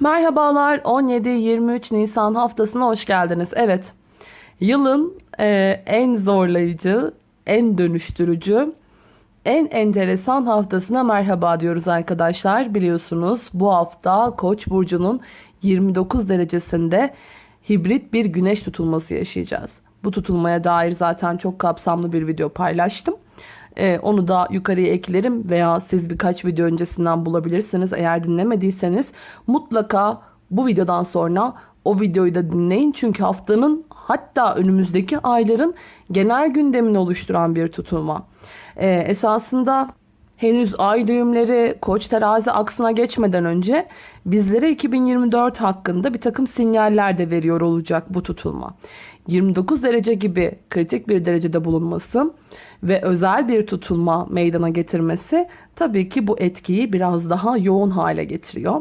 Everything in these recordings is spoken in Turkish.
Merhabalar 17-23 Nisan haftasına hoş geldiniz. Evet yılın e, en zorlayıcı, en dönüştürücü, en enteresan haftasına merhaba diyoruz arkadaşlar. Biliyorsunuz bu hafta Koç burcunun 29 derecesinde hibrit bir güneş tutulması yaşayacağız. Bu tutulmaya dair zaten çok kapsamlı bir video paylaştım. Ee, onu da yukarıya eklerim veya siz birkaç video öncesinden bulabilirsiniz. Eğer dinlemediyseniz mutlaka bu videodan sonra o videoyu da dinleyin. Çünkü haftanın hatta önümüzdeki ayların genel gündemini oluşturan bir tutulma. Ee, esasında henüz ay düğümleri koç terazi aksına geçmeden önce bizlere 2024 hakkında bir takım sinyaller de veriyor olacak bu tutulma. 29 derece gibi kritik bir derecede bulunması ve özel bir tutulma meydana getirmesi tabii ki bu etkiyi biraz daha yoğun hale getiriyor.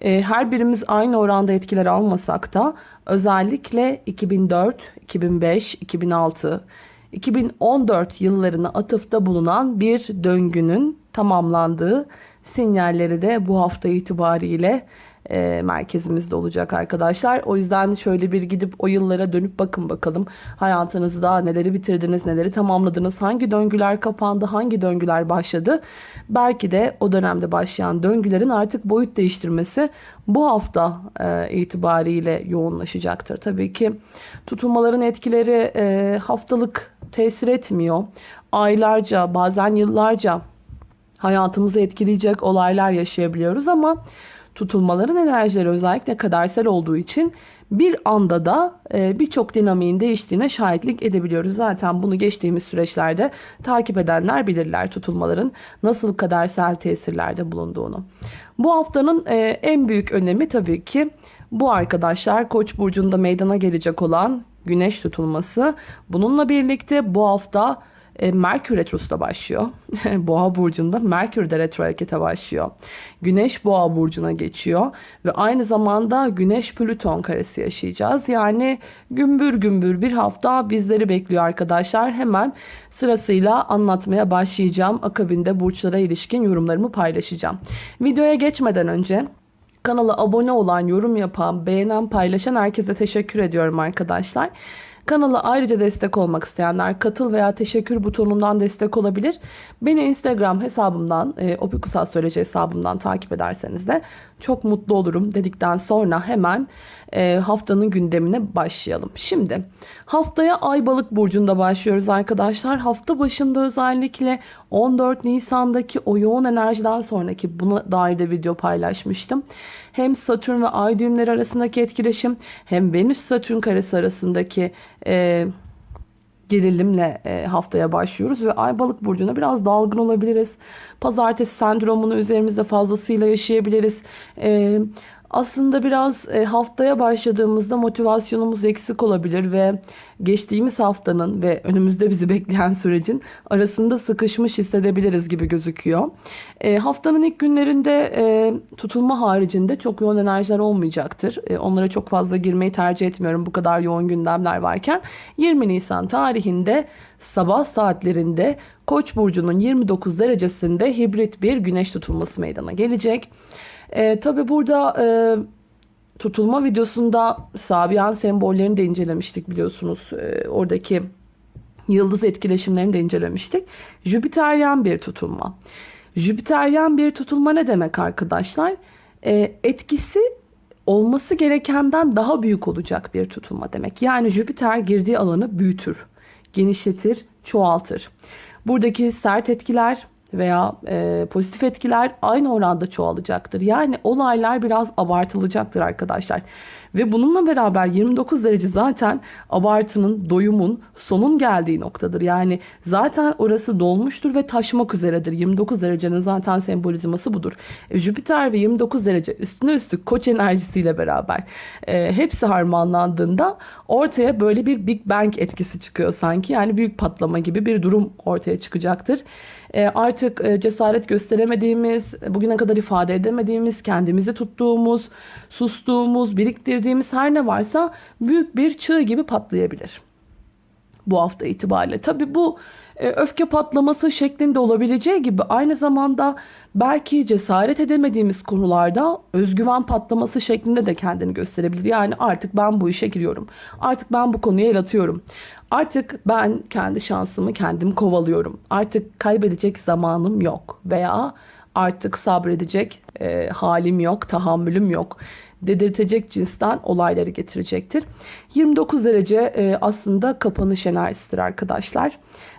Ee, her birimiz aynı oranda etkiler almasak da özellikle 2004, 2005, 2006, 2014 yıllarına atıfta bulunan bir döngünün tamamlandığı sinyalleri de bu hafta itibariyle e, merkezimizde olacak arkadaşlar. O yüzden şöyle bir gidip o yıllara dönüp bakın bakalım. Hayatınızda neleri bitirdiniz, neleri tamamladınız, hangi döngüler kapandı, hangi döngüler başladı. Belki de o dönemde başlayan döngülerin artık boyut değiştirmesi bu hafta e, itibariyle yoğunlaşacaktır. Tabii ki tutulmaların etkileri e, haftalık tesir etmiyor. Aylarca bazen yıllarca hayatımızı etkileyecek olaylar yaşayabiliyoruz ama tutulmaların enerjileri özellikle kadersel olduğu için bir anda da e, birçok dinamiğin değiştiğine şahitlik edebiliyoruz. Zaten bunu geçtiğimiz süreçlerde takip edenler bilirler tutulmaların nasıl kadersel tesirlerde bulunduğunu. Bu haftanın e, en büyük önemi tabii ki bu arkadaşlar Koç burcunda meydana gelecek olan güneş tutulması. Bununla birlikte bu hafta e, Merkür Retrosu başlıyor. Boğa burcunda Merkür de retro harekete başlıyor. Güneş Boğa burcuna geçiyor ve aynı zamanda Güneş Plüton karesi yaşayacağız. Yani gümbür gümbür bir hafta bizleri bekliyor arkadaşlar. Hemen sırasıyla anlatmaya başlayacağım. Akabinde burçlara ilişkin yorumlarımı paylaşacağım. Videoya geçmeden önce Kanala abone olan, yorum yapan, beğenen, paylaşan herkese teşekkür ediyorum arkadaşlar. Kanala ayrıca destek olmak isteyenler katıl veya teşekkür butonundan destek olabilir. Beni Instagram hesabımdan, e, Opikus Astroloji hesabımdan takip ederseniz de çok mutlu olurum dedikten sonra hemen e, haftanın gündemine başlayalım. Şimdi haftaya Ay Balık burcunda başlıyoruz arkadaşlar. Hafta başında özellikle 14 Nisan'daki o yoğun enerjiden sonraki buna dair de video paylaşmıştım. Hem Satürn ve Ay düğümleri arasındaki etkileşim hem Venüs Satürn karesi arasındaki e, gerilimle e, haftaya başlıyoruz ve Ay Balık burcuna biraz dalgın olabiliriz. Pazartesi sendromunu üzerimizde fazlasıyla yaşayabiliriz. E, aslında biraz e, haftaya başladığımızda motivasyonumuz eksik olabilir ve geçtiğimiz haftanın ve önümüzde bizi bekleyen sürecin arasında sıkışmış hissedebiliriz gibi gözüküyor. E, haftanın ilk günlerinde e, tutulma haricinde çok yoğun enerjiler olmayacaktır. onlara çok fazla girmeyi tercih etmiyorum bu kadar yoğun gündemler varken. 20 Nisan tarihinde sabah saatlerinde Koç burcunun 29 derecesinde hibrit bir güneş tutulması meydana gelecek. E, tabii burada e, tutulma videosunda Sabian sembollerini de incelemiştik biliyorsunuz. E, oradaki yıldız etkileşimlerini de incelemiştik. Jüpiteryen bir tutulma. Jüpiteryen bir tutulma ne demek arkadaşlar? E, etkisi olması gerekenden daha büyük olacak bir tutulma demek. Yani Jüpiter girdiği alanı büyütür, genişletir, çoğaltır. Buradaki sert etkiler veya e, pozitif etkiler aynı oranda çoğalacaktır. Yani olaylar biraz abartılacaktır arkadaşlar. Ve bununla beraber 29 derece zaten abartının, doyumun, sonun geldiği noktadır. Yani zaten orası dolmuştur ve taşmak üzeredir. 29 derecenin zaten sembolizması budur. E, Jüpiter ve 29 derece üstüne üstlük koç enerjisiyle beraber e, hepsi harmanlandığında ortaya böyle bir Big Bang etkisi çıkıyor sanki. Yani büyük patlama gibi bir durum ortaya çıkacaktır. E, artık e, cesaret gösteremediğimiz, bugüne kadar ifade edemediğimiz, kendimizi tuttuğumuz, sustuğumuz, biriktirdiğimiz her ne varsa büyük bir çığ gibi patlayabilir. Bu hafta itibariyle. Tabi bu e, öfke patlaması şeklinde olabileceği gibi aynı zamanda belki cesaret edemediğimiz konularda özgüven patlaması şeklinde de kendini gösterebilir. Yani artık ben bu işe giriyorum. Artık ben bu konuya el atıyorum. Artık ben kendi şansımı kendim kovalıyorum. Artık kaybedecek zamanım yok veya artık sabredecek e, halim yok, tahammülüm yok dedirtecek cinsten olayları getirecektir. 29 derece e, aslında kapanış enerjisidir arkadaşlar.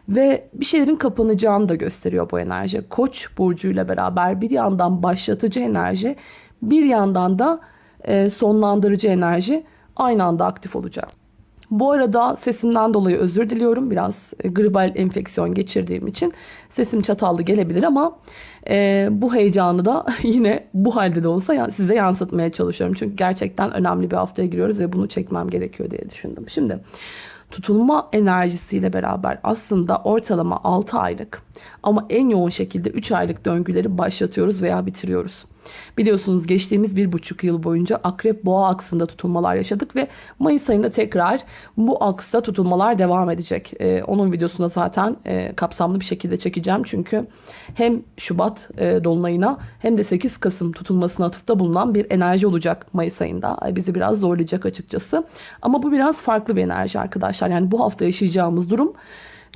Ve bir şeylerin kapanacağını da gösteriyor bu enerji. Koç burcuyla beraber bir yandan başlatıcı enerji, bir yandan da e, sonlandırıcı enerji aynı anda aktif olacak. Bu arada sesimden dolayı özür diliyorum. Biraz e, gribal enfeksiyon geçirdiğim için sesim çatallı gelebilir ama e, bu heyecanı da yine bu halde de olsa size yansıtmaya çalışıyorum. Çünkü gerçekten önemli bir haftaya giriyoruz ve bunu çekmem gerekiyor diye düşündüm. Şimdi tutulma enerjisiyle beraber aslında ortalama 6 aylık ama en yoğun şekilde 3 aylık döngüleri başlatıyoruz veya bitiriyoruz. Biliyorsunuz geçtiğimiz bir buçuk yıl boyunca akrep boğa aksında tutulmalar yaşadık ve Mayıs ayında tekrar bu aksta tutulmalar devam edecek. Ee, onun videosuna zaten e, kapsamlı bir şekilde çekeceğim. Çünkü hem Şubat e, dolunayına hem de 8 Kasım tutulmasına atıfta bulunan bir enerji olacak Mayıs ayında. Bizi biraz zorlayacak açıkçası. Ama bu biraz farklı bir enerji arkadaşlar. Yani bu hafta yaşayacağımız durum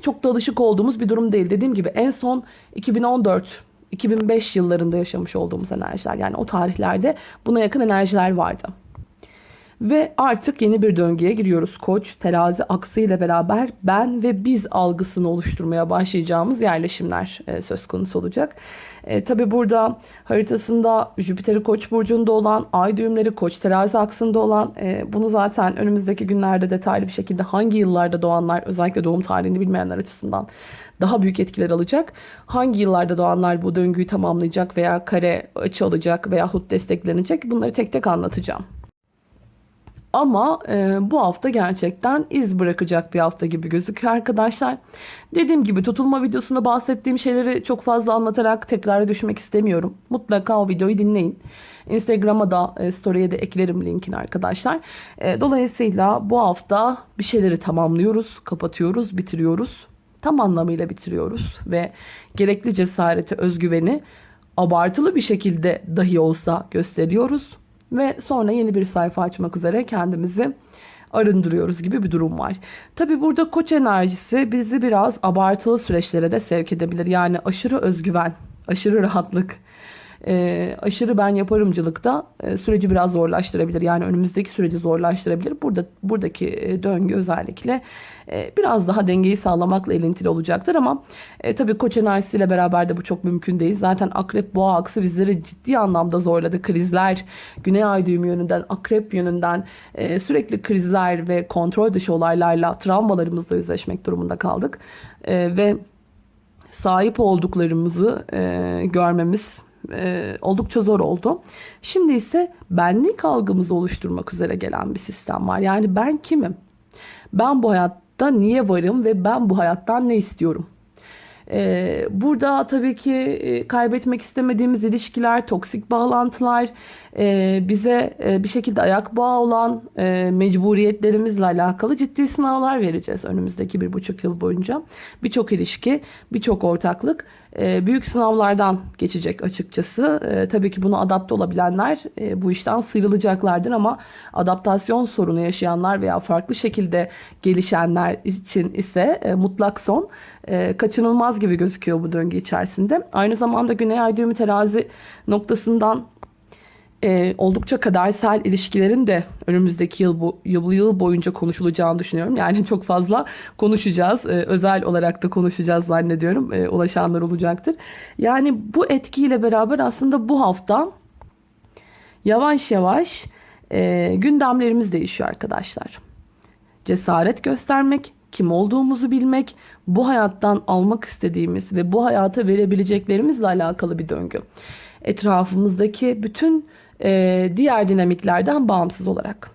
çok da alışık olduğumuz bir durum değil. Dediğim gibi en son 2014 2005 yıllarında yaşamış olduğumuz enerjiler. Yani o tarihlerde buna yakın enerjiler vardı. Ve artık yeni bir döngüye giriyoruz. Koç, terazi aksı ile beraber ben ve biz algısını oluşturmaya başlayacağımız yerleşimler e, söz konusu olacak. E, Tabi burada haritasında Jüpiter'i Koç burcunda olan, ay düğümleri Koç terazi aksında olan e, bunu zaten önümüzdeki günlerde detaylı bir şekilde hangi yıllarda doğanlar özellikle doğum tarihini bilmeyenler açısından daha büyük etkiler alacak. Hangi yıllarda doğanlar bu döngüyü tamamlayacak veya kare açı alacak veya hut desteklenecek bunları tek tek anlatacağım. Ama e, bu hafta gerçekten iz bırakacak bir hafta gibi gözüküyor arkadaşlar. Dediğim gibi tutulma videosunda bahsettiğim şeyleri çok fazla anlatarak tekrara düşmek istemiyorum. Mutlaka o videoyu dinleyin. Instagram'a da e, story'e de eklerim linkini arkadaşlar. E, dolayısıyla bu hafta bir şeyleri tamamlıyoruz, kapatıyoruz, bitiriyoruz. Tam anlamıyla bitiriyoruz ve gerekli cesareti, özgüveni abartılı bir şekilde dahi olsa gösteriyoruz ve sonra yeni bir sayfa açmak üzere kendimizi arındırıyoruz gibi bir durum var. Tabi burada koç enerjisi bizi biraz abartılı süreçlere de sevk edebilir. Yani aşırı özgüven, aşırı rahatlık, e, aşırı ben yaparımcılıkta e, süreci biraz zorlaştırabilir. Yani önümüzdeki süreci zorlaştırabilir. Burada buradaki e, döngü özellikle e, biraz daha dengeyi sağlamakla ilintili olacaktır ama e, tabii koç enerjisiyle beraber de bu çok mümkün değil. Zaten akrep boğa aksı bizleri ciddi anlamda zorladı. Krizler, güney ay düğümü yönünden, akrep yönünden e, sürekli krizler ve kontrol dışı olaylarla travmalarımızla yüzleşmek durumunda kaldık. E, ve sahip olduklarımızı e, görmemiz e, oldukça zor oldu. Şimdi ise benlik algımızı oluşturmak üzere gelen bir sistem var. Yani ben kimim? Ben bu hayatta niye varım ve ben bu hayattan ne istiyorum? Ee, burada tabii ki e, kaybetmek istemediğimiz ilişkiler, toksik bağlantılar, e, bize e, bir şekilde ayak bağı olan mecburiyetlerimizle alakalı ciddi sınavlar vereceğiz önümüzdeki bir buçuk yıl boyunca. Birçok ilişki, birçok ortaklık büyük sınavlardan geçecek açıkçası. Tabii ki bunu adapte olabilenler bu işten sıyrılacaklardır ama adaptasyon sorunu yaşayanlar veya farklı şekilde gelişenler için ise mutlak son kaçınılmaz gibi gözüküyor bu döngü içerisinde. Aynı zamanda Güney Ay düğümü terazi noktasından e, oldukça kadersel ilişkilerin de önümüzdeki yıl, bu, yıl, boyunca konuşulacağını düşünüyorum. Yani çok fazla konuşacağız. E, özel olarak da konuşacağız zannediyorum. E, ulaşanlar olacaktır. Yani bu etkiyle beraber aslında bu hafta yavaş yavaş e, gündemlerimiz değişiyor arkadaşlar. Cesaret göstermek, kim olduğumuzu bilmek, bu hayattan almak istediğimiz ve bu hayata verebileceklerimizle alakalı bir döngü. Etrafımızdaki bütün e, diğer dinamiklerden bağımsız olarak.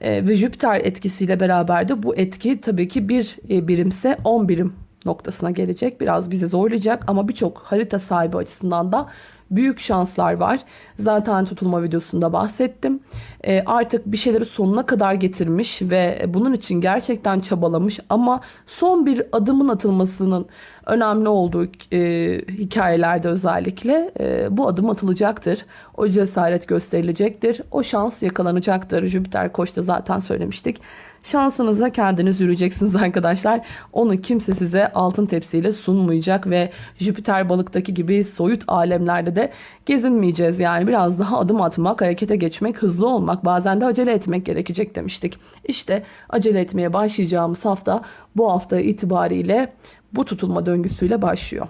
E, ve Jüpiter etkisiyle beraber de bu etki tabii ki bir e, birimse 10 birim noktasına gelecek. Biraz bizi zorlayacak ama birçok harita sahibi açısından da büyük şanslar var. Zaten tutulma videosunda bahsettim. E, artık bir şeyleri sonuna kadar getirmiş ve bunun için gerçekten çabalamış ama son bir adımın atılmasının önemli olduğu e, hikayelerde özellikle e, bu adım atılacaktır. O cesaret gösterilecektir. O şans yakalanacaktır. Jüpiter Koç'ta zaten söylemiştik. Şansınıza kendiniz yürüyeceksiniz arkadaşlar. Onu kimse size altın tepsiyle sunmayacak ve Jüpiter balıktaki gibi soyut alemlerde de gezinmeyeceğiz. Yani biraz daha adım atmak, harekete geçmek, hızlı olmak, bazen de acele etmek gerekecek demiştik. İşte acele etmeye başlayacağımız hafta bu hafta itibariyle bu tutulma döngüsüyle başlıyor.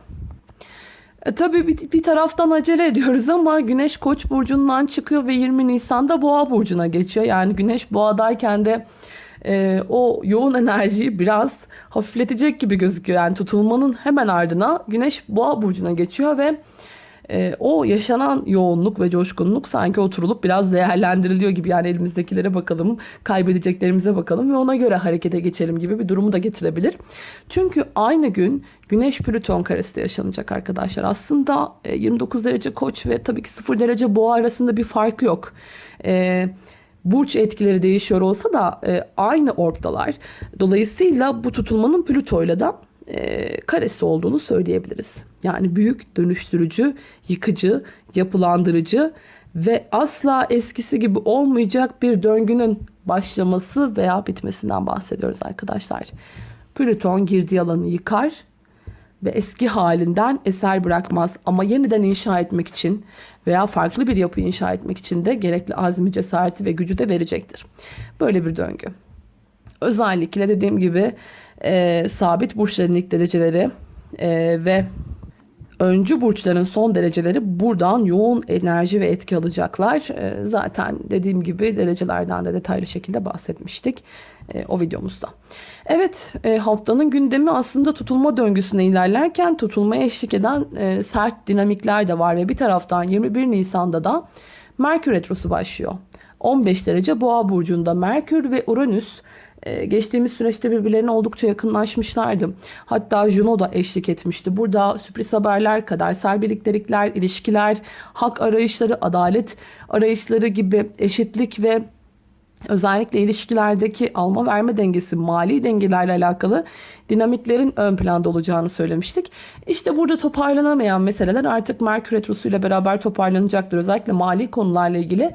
E, tabii bir, bir taraftan acele ediyoruz ama Güneş Koç burcundan çıkıyor ve 20 Nisan'da Boğa burcuna geçiyor. Yani Güneş Boğa'dayken de e, o yoğun enerjiyi biraz hafifletecek gibi gözüküyor. Yani tutulmanın hemen ardına Güneş Boğa burcuna geçiyor ve e, o yaşanan yoğunluk ve coşkunluk sanki oturulup biraz değerlendiriliyor gibi. Yani elimizdekilere bakalım, kaybedeceklerimize bakalım ve ona göre harekete geçelim gibi bir durumu da getirebilir. Çünkü aynı gün Güneş Plüton karesi de yaşanacak arkadaşlar. Aslında e, 29 derece Koç ve tabii ki 0 derece Boğa arasında bir fark yok. Eee burç etkileri değişiyor olsa da e, aynı orbdalar. Dolayısıyla bu tutulmanın Plüto'yla da e, karesi olduğunu söyleyebiliriz. Yani büyük, dönüştürücü, yıkıcı, yapılandırıcı ve asla eskisi gibi olmayacak bir döngünün başlaması veya bitmesinden bahsediyoruz arkadaşlar. Plüton girdiği alanı yıkar ve eski halinden eser bırakmaz. Ama yeniden inşa etmek için veya farklı bir yapı inşa etmek için de gerekli azmi, cesareti ve gücü de verecektir. Böyle bir döngü. Özellikle dediğim gibi e, sabit burçların ilk dereceleri e, ve öncü burçların son dereceleri buradan yoğun enerji ve etki alacaklar. E, zaten dediğim gibi derecelerden de detaylı şekilde bahsetmiştik e, o videomuzda. Evet e, haftanın gündemi aslında tutulma döngüsüne ilerlerken tutulmaya eşlik eden e, sert dinamikler de var ve bir taraftan 21 Nisan'da da Merkür Retrosu başlıyor. 15 derece Boğa burcunda Merkür ve Uranüs geçtiğimiz süreçte birbirlerine oldukça yakınlaşmışlardı. Hatta Juno da eşlik etmişti. Burada sürpriz haberler, kadersel birliktelikler, ilişkiler, hak arayışları, adalet arayışları gibi eşitlik ve özellikle ilişkilerdeki alma verme dengesi, mali dengelerle alakalı dinamiklerin ön planda olacağını söylemiştik. İşte burada toparlanamayan meseleler artık Merkür Retrosu ile beraber toparlanacaktır. Özellikle mali konularla ilgili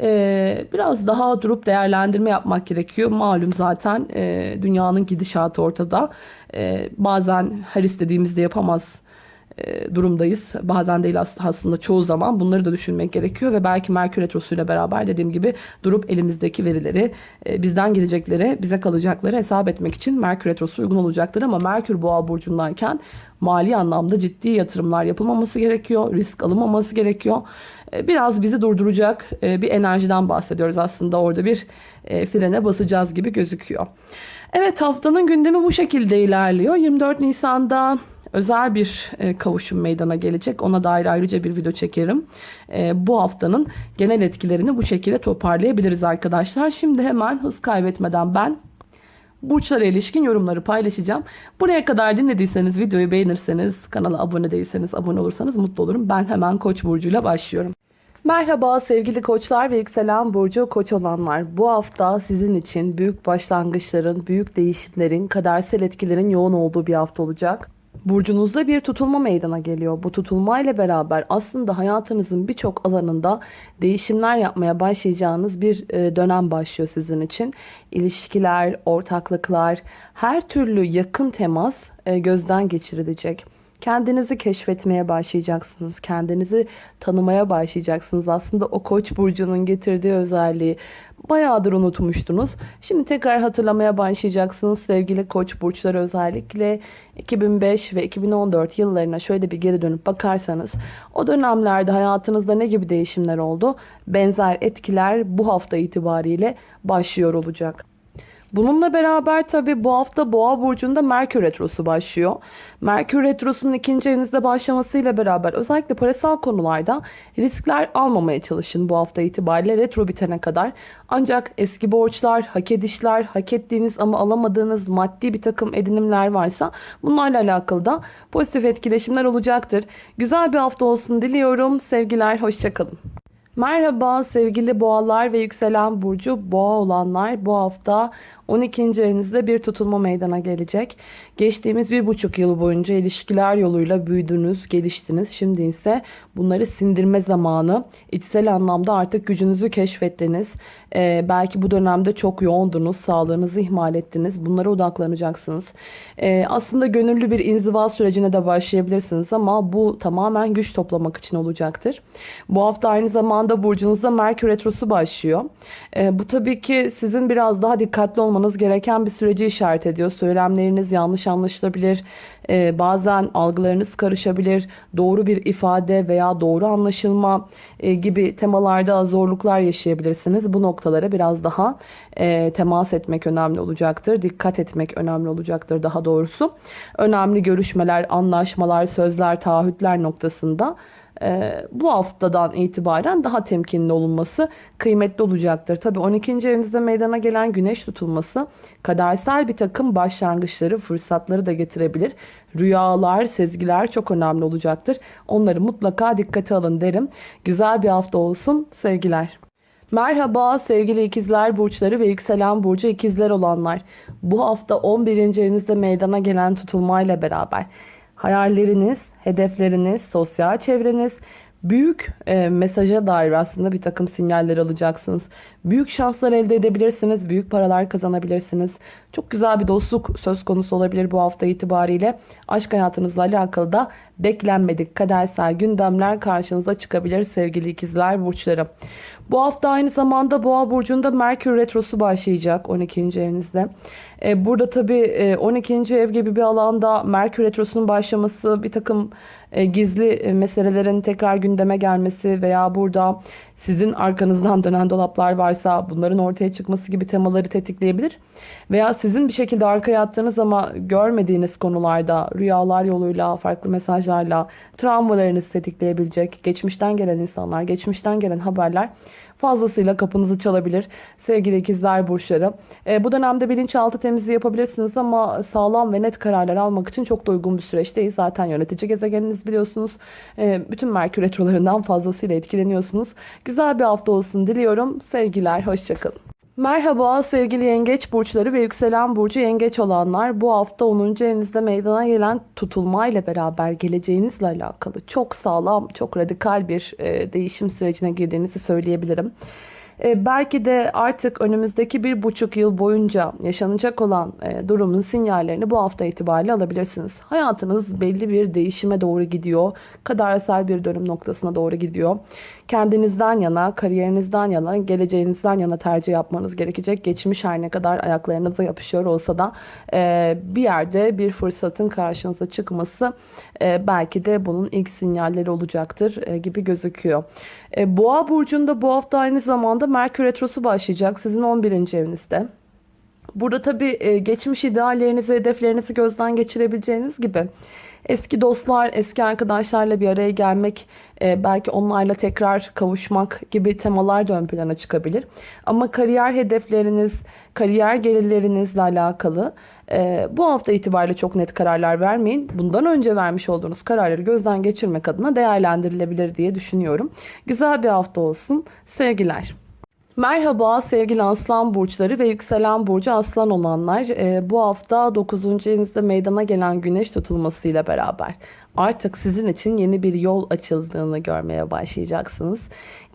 e, biraz daha durup değerlendirme yapmak gerekiyor. Malum zaten e, dünyanın gidişatı ortada. E, bazen her istediğimizde yapamaz durumdayız. Bazen değil aslında çoğu zaman bunları da düşünmek gerekiyor ve belki Merkür Retrosu ile beraber dediğim gibi durup elimizdeki verileri e, bizden gelecekleri, bize kalacakları hesap etmek için Merkür Retrosu uygun olacaktır ama Merkür Boğa burcundayken mali anlamda ciddi yatırımlar yapılmaması gerekiyor, risk alınmaması gerekiyor. E, biraz bizi durduracak bir enerjiden bahsediyoruz aslında orada bir frene basacağız gibi gözüküyor. Evet haftanın gündemi bu şekilde ilerliyor. 24 Nisan'da özel bir e, kavuşum meydana gelecek. Ona dair ayrıca bir video çekerim. E, bu haftanın genel etkilerini bu şekilde toparlayabiliriz arkadaşlar. Şimdi hemen hız kaybetmeden ben burçlara ilişkin yorumları paylaşacağım. Buraya kadar dinlediyseniz, videoyu beğenirseniz, kanala abone değilseniz, abone olursanız mutlu olurum. Ben hemen Koç burcuyla başlıyorum. Merhaba sevgili koçlar ve yükselen burcu koç olanlar. Bu hafta sizin için büyük başlangıçların, büyük değişimlerin, kadersel etkilerin yoğun olduğu bir hafta olacak. Burcunuzda bir tutulma meydana geliyor. Bu tutulma ile beraber aslında hayatınızın birçok alanında değişimler yapmaya başlayacağınız bir e, dönem başlıyor sizin için. İlişkiler, ortaklıklar, her türlü yakın temas e, gözden geçirilecek. Kendinizi keşfetmeye başlayacaksınız. Kendinizi tanımaya başlayacaksınız. Aslında o koç burcunun getirdiği özelliği bayağıdır unutmuştunuz. Şimdi tekrar hatırlamaya başlayacaksınız sevgili koç burçları özellikle 2005 ve 2014 yıllarına şöyle bir geri dönüp bakarsanız o dönemlerde hayatınızda ne gibi değişimler oldu? Benzer etkiler bu hafta itibariyle başlıyor olacak. Bununla beraber tabi bu hafta Boğa burcunda Merkür retrosu başlıyor. Merkür retrosunun ikinci evinizde başlamasıyla beraber özellikle parasal konularda riskler almamaya çalışın bu hafta itibariyle retro bitene kadar. Ancak eski borçlar, hak edişler, hak ettiğiniz ama alamadığınız maddi bir takım edinimler varsa bunlarla alakalı da pozitif etkileşimler olacaktır. Güzel bir hafta olsun diliyorum. Sevgiler, hoşçakalın. Merhaba sevgili boğalar ve yükselen burcu boğa olanlar bu hafta 12. evinizde bir tutulma meydana gelecek. Geçtiğimiz bir buçuk yıl boyunca ilişkiler yoluyla büyüdünüz, geliştiniz. Şimdi ise bunları sindirme zamanı. İçsel anlamda artık gücünüzü keşfettiniz. Ee, belki bu dönemde çok yoğundunuz, sağlığınızı ihmal ettiniz. Bunlara odaklanacaksınız. Ee, aslında gönüllü bir inziva sürecine de başlayabilirsiniz ama bu tamamen güç toplamak için olacaktır. Bu hafta aynı zamanda burcunuzda Merkür Retrosu başlıyor. Ee, bu tabii ki sizin biraz daha dikkatli olmanız yapmanız gereken bir süreci işaret ediyor. Söylemleriniz yanlış anlaşılabilir. Ee, bazen algılarınız karışabilir. Doğru bir ifade veya doğru anlaşılma e, gibi temalarda zorluklar yaşayabilirsiniz. Bu noktalara biraz daha e, temas etmek önemli olacaktır. Dikkat etmek önemli olacaktır daha doğrusu. Önemli görüşmeler, anlaşmalar, sözler, taahhütler noktasında bu haftadan itibaren daha temkinli olunması kıymetli olacaktır. Tabi 12. evinizde meydana gelen güneş tutulması kadersel bir takım başlangıçları, fırsatları da getirebilir. Rüyalar, sezgiler çok önemli olacaktır. Onları mutlaka dikkate alın derim. Güzel bir hafta olsun. Sevgiler. Merhaba sevgili ikizler burçları ve yükselen burcu ikizler olanlar. Bu hafta 11. evinizde meydana gelen tutulmayla beraber hayalleriniz, hedefleriniz, sosyal çevreniz, büyük e, mesaja dair aslında bir takım sinyaller alacaksınız. Büyük şanslar elde edebilirsiniz, büyük paralar kazanabilirsiniz. Çok güzel bir dostluk söz konusu olabilir bu hafta itibariyle. Aşk hayatınızla alakalı da beklenmedik kadersel gündemler karşınıza çıkabilir sevgili ikizler burçları. Bu hafta aynı zamanda Boğa burcunda Merkür retrosu başlayacak 12. evinizde. E, burada tabii 12. E, ev gibi bir alanda Merkür retrosunun başlaması bir takım e, gizli meselelerin tekrar gündeme gelmesi veya burada sizin arkanızdan dönen dolaplar varsa bunların ortaya çıkması gibi temaları tetikleyebilir. Veya sizin bir şekilde arkaya attığınız ama görmediğiniz konularda rüyalar yoluyla, farklı mesajlarla travmalarınızı tetikleyebilecek geçmişten gelen insanlar, geçmişten gelen haberler fazlasıyla kapınızı çalabilir. Sevgili ikizler burçları. E, bu dönemde bilinçaltı temizliği yapabilirsiniz ama sağlam ve net kararlar almak için çok da uygun bir süreçteyiz. Zaten yönetici gezegeniniz biliyorsunuz. E, bütün Merkür retrolarından fazlasıyla etkileniyorsunuz. Güzel bir hafta olsun diliyorum. Sevgiler, hoşçakalın. Merhaba sevgili yengeç burçları ve yükselen burcu yengeç olanlar. Bu hafta 10. evinizde meydana gelen tutulma ile beraber geleceğinizle alakalı çok sağlam, çok radikal bir e, değişim sürecine girdiğinizi söyleyebilirim. E, belki de artık önümüzdeki bir buçuk yıl boyunca yaşanacak olan e, durumun sinyallerini bu hafta itibariyle alabilirsiniz. Hayatınız belli bir değişime doğru gidiyor. Kadersel bir dönüm noktasına doğru gidiyor. Kendinizden yana, kariyerinizden yana, geleceğinizden yana tercih yapmanız gerekecek. Geçmiş her ne kadar ayaklarınıza yapışıyor olsa da e, bir yerde bir fırsatın karşınıza çıkması belki de bunun ilk sinyalleri olacaktır gibi gözüküyor. Boğa burcunda bu hafta aynı zamanda Merkür Retrosu başlayacak sizin 11. evinizde. Burada tabii e, geçmiş ideallerinizi, hedeflerinizi gözden geçirebileceğiniz gibi eski dostlar, eski arkadaşlarla bir araya gelmek, e, belki onlarla tekrar kavuşmak gibi temalar da ön plana çıkabilir. Ama kariyer hedefleriniz, kariyer gelirlerinizle alakalı e, bu hafta itibariyle çok net kararlar vermeyin. Bundan önce vermiş olduğunuz kararları gözden geçirmek adına değerlendirilebilir diye düşünüyorum. Güzel bir hafta olsun. Sevgiler. Merhaba sevgili aslan burçları ve yükselen burcu aslan olanlar. Ee, bu hafta 9. evinizde meydana gelen güneş tutulmasıyla beraber artık sizin için yeni bir yol açıldığını görmeye başlayacaksınız.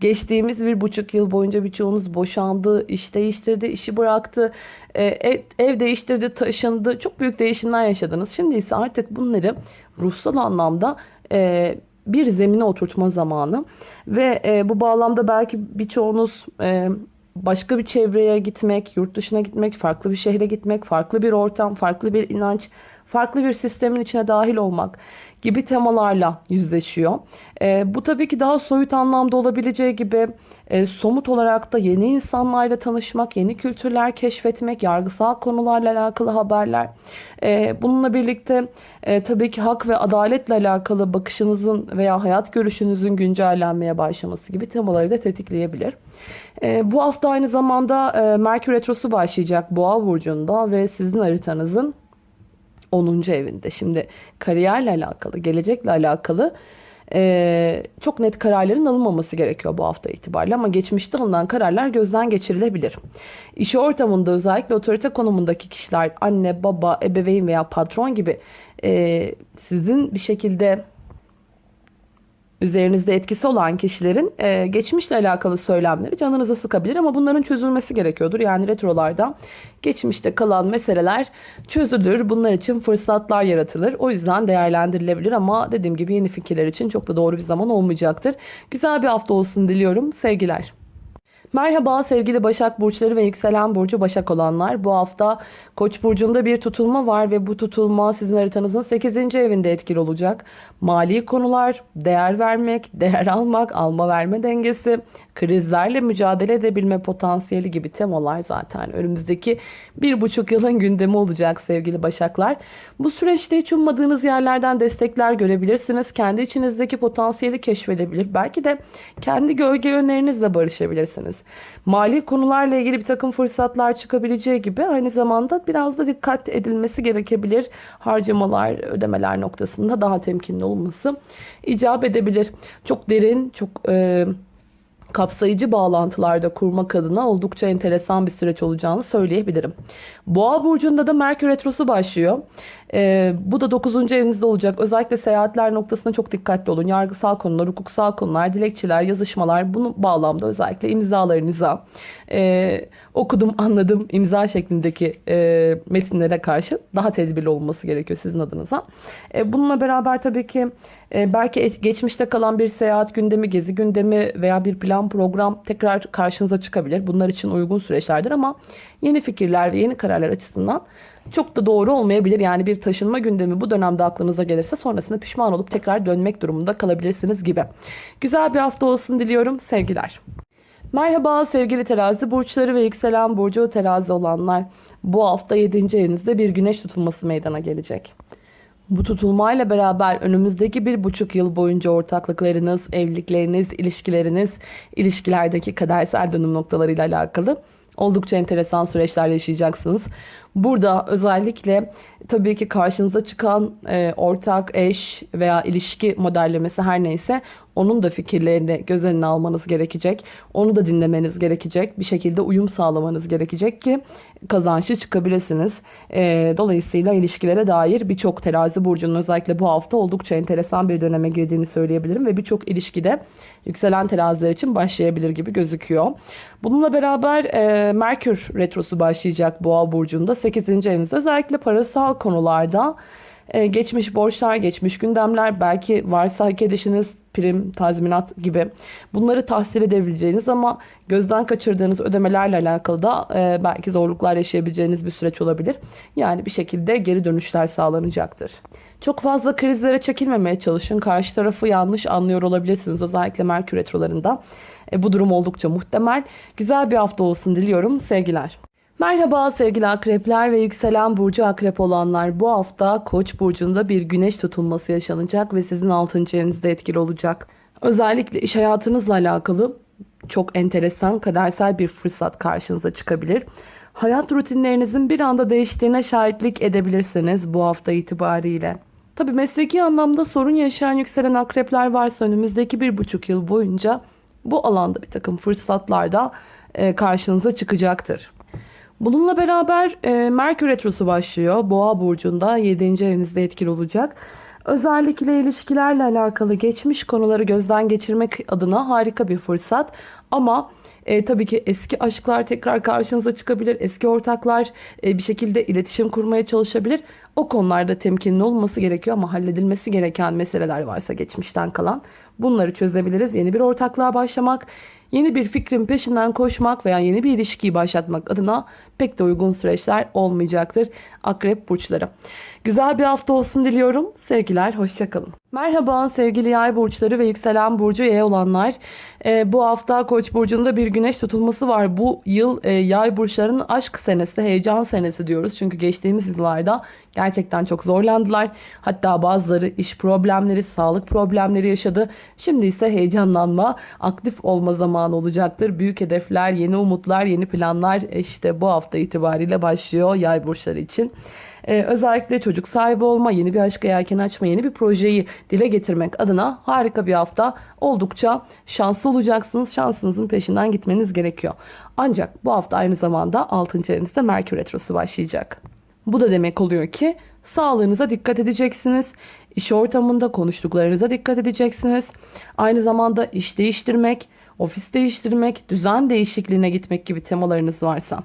Geçtiğimiz bir buçuk yıl boyunca birçoğunuz boşandı, iş değiştirdi, işi bıraktı, e, ev, ev değiştirdi, taşındı. Çok büyük değişimler yaşadınız. Şimdi ise artık bunları ruhsal anlamda... E, bir zemine oturtma zamanı. Ve e, bu bağlamda belki birçoğunuz e, başka bir çevreye gitmek, yurt dışına gitmek, farklı bir şehre gitmek, farklı bir ortam, farklı bir inanç, farklı bir sistemin içine dahil olmak gibi temalarla yüzleşiyor. E, bu tabii ki daha soyut anlamda olabileceği gibi e, somut olarak da yeni insanlarla tanışmak, yeni kültürler keşfetmek, yargısal konularla alakalı haberler. E, bununla birlikte e, tabii ki hak ve adaletle alakalı bakışınızın veya hayat görüşünüzün güncellenmeye başlaması gibi temaları da tetikleyebilir. E, bu hafta aynı zamanda e, Merkür Retrosu başlayacak Boğa Burcu'nda ve sizin haritanızın 10. evinde. Şimdi kariyerle alakalı, gelecekle alakalı e, çok net kararların alınmaması gerekiyor bu hafta itibariyle ama geçmişte alınan kararlar gözden geçirilebilir. İş ortamında özellikle otorite konumundaki kişiler anne, baba, ebeveyn veya patron gibi e, sizin bir şekilde üzerinizde etkisi olan kişilerin e, geçmişle alakalı söylemleri canınıza sıkabilir ama bunların çözülmesi gerekiyordur. Yani retrolarda geçmişte kalan meseleler çözülür. Bunlar için fırsatlar yaratılır. O yüzden değerlendirilebilir ama dediğim gibi yeni fikirler için çok da doğru bir zaman olmayacaktır. Güzel bir hafta olsun diliyorum. Sevgiler. Merhaba sevgili Başak Burçları ve Yükselen Burcu Başak olanlar. Bu hafta Koç burcunda bir tutulma var ve bu tutulma sizin haritanızın 8. evinde etkili olacak. Mali konular, değer vermek, değer almak, alma verme dengesi, krizlerle mücadele edebilme potansiyeli gibi temalar zaten önümüzdeki bir buçuk yılın gündemi olacak sevgili Başaklar. Bu süreçte hiç ummadığınız yerlerden destekler görebilirsiniz. Kendi içinizdeki potansiyeli keşfedebilir. Belki de kendi gölge yönlerinizle barışabilirsiniz. Mali konularla ilgili bir takım fırsatlar çıkabileceği gibi aynı zamanda biraz da dikkat edilmesi gerekebilir. Harcamalar, ödemeler noktasında daha temkinli olması icap edebilir. Çok derin, çok... E, kapsayıcı bağlantılarda kurmak adına oldukça enteresan bir süreç olacağını söyleyebilirim. Boğa burcunda da Merkür Retrosu başlıyor. Ee, bu da 9. evinizde olacak. Özellikle seyahatler noktasında çok dikkatli olun. Yargısal konular, hukuksal konular, dilekçeler, yazışmalar bunu bağlamda özellikle imzalarınıza e, okudum, anladım imza şeklindeki e, metinlere karşı daha tedbirli olması gerekiyor sizin adınıza. E, bununla beraber tabii ki e, belki geçmişte kalan bir seyahat gündemi, gezi gündemi veya bir plan program tekrar karşınıza çıkabilir. Bunlar için uygun süreçlerdir ama yeni fikirler ve yeni kararlar açısından çok da doğru olmayabilir. Yani bir taşınma gündemi bu dönemde aklınıza gelirse sonrasında pişman olup tekrar dönmek durumunda kalabilirsiniz gibi. Güzel bir hafta olsun diliyorum. Sevgiler. Merhaba sevgili terazi burçları ve yükselen burcu terazi olanlar. Bu hafta 7. evinizde bir güneş tutulması meydana gelecek. Bu tutulmayla beraber önümüzdeki bir buçuk yıl boyunca ortaklıklarınız, evlilikleriniz, ilişkileriniz, ilişkilerdeki kadersel dönüm noktalarıyla alakalı oldukça enteresan süreçler yaşayacaksınız. Burada özellikle tabii ki karşınıza çıkan e, ortak, eş veya ilişki modellemesi her neyse onun da fikirlerini göz önüne almanız gerekecek. Onu da dinlemeniz gerekecek. Bir şekilde uyum sağlamanız gerekecek ki kazançlı çıkabilirsiniz. E, dolayısıyla ilişkilere dair birçok terazi burcunun özellikle bu hafta oldukça enteresan bir döneme girdiğini söyleyebilirim. Ve birçok ilişkide yükselen teraziler için başlayabilir gibi gözüküyor. Bununla beraber e, Merkür Retrosu başlayacak Boğa burcunda 8. evinizde özellikle parasal konularda e, geçmiş borçlar, geçmiş gündemler, belki varsa hak edişiniz, prim, tazminat gibi bunları tahsil edebileceğiniz ama gözden kaçırdığınız ödemelerle alakalı da e, belki zorluklar yaşayabileceğiniz bir süreç olabilir. Yani bir şekilde geri dönüşler sağlanacaktır. Çok fazla krizlere çekilmemeye çalışın. Karşı tarafı yanlış anlıyor olabilirsiniz. Özellikle Merkür Retrolarında. E, bu durum oldukça muhtemel. Güzel bir hafta olsun diliyorum. Sevgiler. Merhaba sevgili akrepler ve yükselen burcu akrep olanlar. Bu hafta Koç burcunda bir güneş tutulması yaşanacak ve sizin 6. evinizde etkili olacak. Özellikle iş hayatınızla alakalı çok enteresan kadersel bir fırsat karşınıza çıkabilir. Hayat rutinlerinizin bir anda değiştiğine şahitlik edebilirsiniz bu hafta itibariyle. Tabi mesleki anlamda sorun yaşayan yükselen akrepler varsa önümüzdeki bir buçuk yıl boyunca bu alanda bir takım fırsatlar da e, karşınıza çıkacaktır. Bununla beraber e, Merkür Retrosu başlıyor. Boğa burcunda 7. evinizde etkili olacak. Özellikle ilişkilerle alakalı geçmiş konuları gözden geçirmek adına harika bir fırsat. Ama e, tabii ki eski aşklar tekrar karşınıza çıkabilir. Eski ortaklar e, bir şekilde iletişim kurmaya çalışabilir. O konularda temkinli olması gerekiyor ama halledilmesi gereken meseleler varsa geçmişten kalan bunları çözebiliriz. Yeni bir ortaklığa başlamak, yeni bir fikrin peşinden koşmak veya yeni bir ilişkiyi başlatmak adına pek de uygun süreçler olmayacaktır akrep burçları. Güzel bir hafta olsun diliyorum. Sevgiler, hoşçakalın. Merhaba sevgili yay burçları ve yükselen burcu yay olanlar. Ee, bu hafta koç burcunda bir güneş tutulması var. Bu yıl e, yay burçlarının aşk senesi, heyecan senesi diyoruz. Çünkü geçtiğimiz yıllarda gerçekten çok zorlandılar. Hatta bazıları iş problemleri, sağlık problemleri yaşadı. Şimdi ise heyecanlanma, aktif olma zamanı olacaktır. Büyük hedefler, yeni umutlar, yeni planlar e, işte bu hafta itibariyle başlıyor yay burçları için. Ee, özellikle çocuk sahibi olma, yeni bir aşka yelken açma, yeni bir projeyi dile getirmek adına harika bir hafta. Oldukça şanslı olacaksınız. Şansınızın peşinden gitmeniz gerekiyor. Ancak bu hafta aynı zamanda 6. evinizde Merkür Retrosu başlayacak. Bu da demek oluyor ki sağlığınıza dikkat edeceksiniz. İş ortamında konuştuklarınıza dikkat edeceksiniz. Aynı zamanda iş değiştirmek, ofis değiştirmek, düzen değişikliğine gitmek gibi temalarınız varsa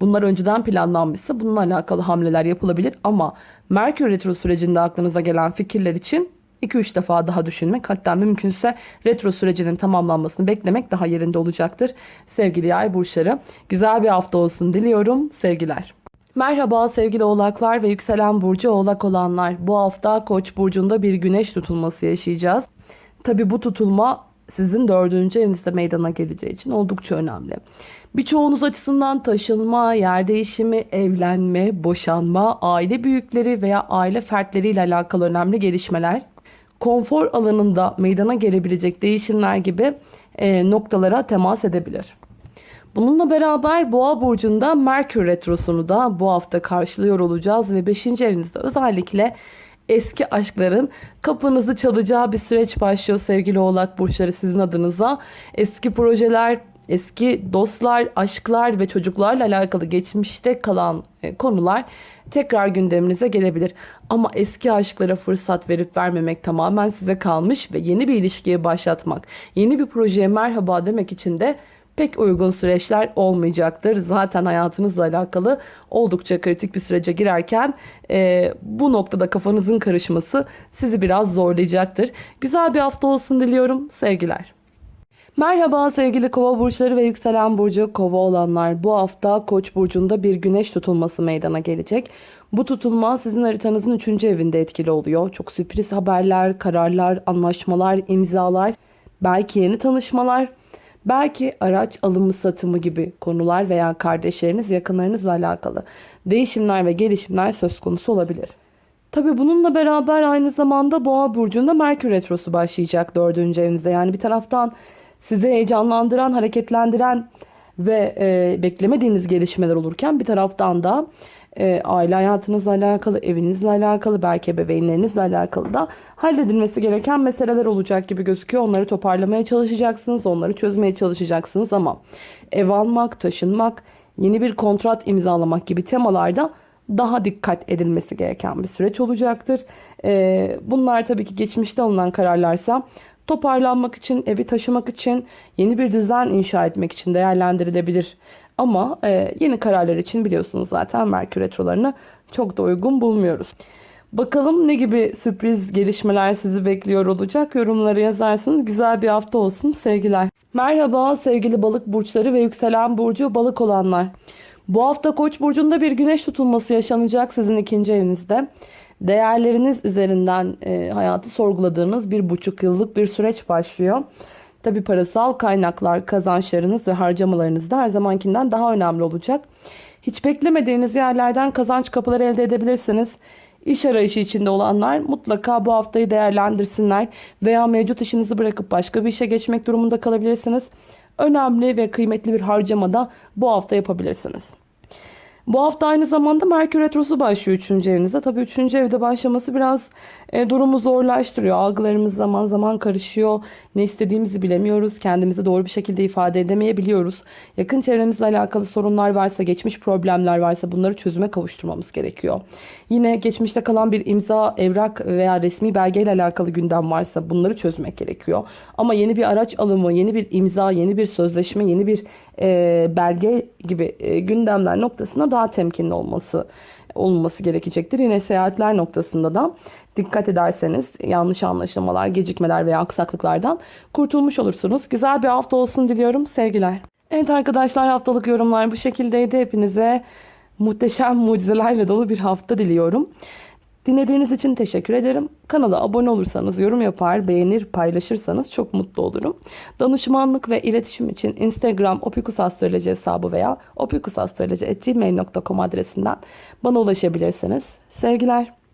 bunlar önceden planlanmışsa bununla alakalı hamleler yapılabilir ama Merkür Retro sürecinde aklınıza gelen fikirler için 2-3 defa daha düşünmek hatta mümkünse retro sürecinin tamamlanmasını beklemek daha yerinde olacaktır. Sevgili yay burçları güzel bir hafta olsun diliyorum. Sevgiler. Merhaba sevgili oğlaklar ve yükselen burcu oğlak olanlar. Bu hafta koç burcunda bir güneş tutulması yaşayacağız. Tabi bu tutulma sizin dördüncü evinizde meydana geleceği için oldukça önemli. Birçoğunuz açısından taşınma, yer değişimi, evlenme, boşanma, aile büyükleri veya aile fertleriyle alakalı önemli gelişmeler, konfor alanında meydana gelebilecek değişimler gibi e, noktalara temas edebilir. Bununla beraber Boğa burcunda Merkür retrosunu da bu hafta karşılıyor olacağız ve 5. evinizde özellikle eski aşkların kapınızı çalacağı bir süreç başlıyor sevgili Oğlak burçları sizin adınıza. Eski projeler, eski dostlar, aşklar ve çocuklarla alakalı geçmişte kalan e, konular tekrar gündeminize gelebilir. Ama eski aşklara fırsat verip vermemek tamamen size kalmış ve yeni bir ilişkiye başlatmak, yeni bir projeye merhaba demek için de pek uygun süreçler olmayacaktır. Zaten hayatınızla alakalı oldukça kritik bir sürece girerken e, bu noktada kafanızın karışması sizi biraz zorlayacaktır. Güzel bir hafta olsun diliyorum. Sevgiler. Merhaba sevgili kova burçları ve yükselen burcu kova olanlar. Bu hafta koç burcunda bir güneş tutulması meydana gelecek. Bu tutulma sizin haritanızın 3. evinde etkili oluyor. Çok sürpriz haberler, kararlar, anlaşmalar, imzalar, belki yeni tanışmalar, belki araç alımı satımı gibi konular veya kardeşleriniz yakınlarınızla alakalı değişimler ve gelişimler söz konusu olabilir. Tabi bununla beraber aynı zamanda boğa burcunda Merkür Retrosu başlayacak 4. evinizde. Yani bir taraftan sizi heyecanlandıran, hareketlendiren ve e, beklemediğiniz gelişmeler olurken bir taraftan da e, aile hayatınızla alakalı, evinizle alakalı, belki ebeveynlerinizle alakalı da halledilmesi gereken meseleler olacak gibi gözüküyor. Onları toparlamaya çalışacaksınız, onları çözmeye çalışacaksınız ama ev almak, taşınmak, yeni bir kontrat imzalamak gibi temalarda daha dikkat edilmesi gereken bir süreç olacaktır. E, bunlar tabii ki geçmişte alınan kararlarsa toparlanmak için, evi taşımak için, yeni bir düzen inşa etmek için değerlendirilebilir. Ama e, yeni kararlar için biliyorsunuz zaten Merkür Retrolarını çok da uygun bulmuyoruz. Bakalım ne gibi sürpriz gelişmeler sizi bekliyor olacak. Yorumları yazarsınız. Güzel bir hafta olsun. Sevgiler. Merhaba sevgili balık burçları ve yükselen burcu balık olanlar. Bu hafta koç burcunda bir güneş tutulması yaşanacak sizin ikinci evinizde değerleriniz üzerinden e, hayatı sorguladığınız bir buçuk yıllık bir süreç başlıyor. Tabi parasal kaynaklar, kazançlarınız ve harcamalarınız da her zamankinden daha önemli olacak. Hiç beklemediğiniz yerlerden kazanç kapıları elde edebilirsiniz. İş arayışı içinde olanlar mutlaka bu haftayı değerlendirsinler veya mevcut işinizi bırakıp başka bir işe geçmek durumunda kalabilirsiniz. Önemli ve kıymetli bir harcama da bu hafta yapabilirsiniz. Bu hafta aynı zamanda Merkür Retrosu başlıyor 3. evinizde. Tabii 3. evde başlaması biraz e, durumu zorlaştırıyor. Algılarımız zaman zaman karışıyor. Ne istediğimizi bilemiyoruz. Kendimizi doğru bir şekilde ifade edemeyebiliyoruz. Yakın çevremizle alakalı sorunlar varsa, geçmiş problemler varsa bunları çözüme kavuşturmamız gerekiyor. Yine geçmişte kalan bir imza, evrak veya resmi belgeyle alakalı gündem varsa bunları çözmek gerekiyor. Ama yeni bir araç alımı, yeni bir imza, yeni bir sözleşme, yeni bir e, belge gibi e, gündemler noktasına daha temkinli olması olması gerekecektir. Yine seyahatler noktasında da dikkat ederseniz yanlış anlaşılmalar, gecikmeler veya aksaklıklardan kurtulmuş olursunuz. Güzel bir hafta olsun diliyorum. Sevgiler. Evet arkadaşlar haftalık yorumlar bu şekildeydi. Hepinize muhteşem mucizelerle dolu bir hafta diliyorum. Dinlediğiniz için teşekkür ederim. Kanala abone olursanız, yorum yapar, beğenir, paylaşırsanız çok mutlu olurum. Danışmanlık ve iletişim için Instagram opikusastroloji hesabı veya opikusastroloji.gmail.com adresinden bana ulaşabilirsiniz. Sevgiler.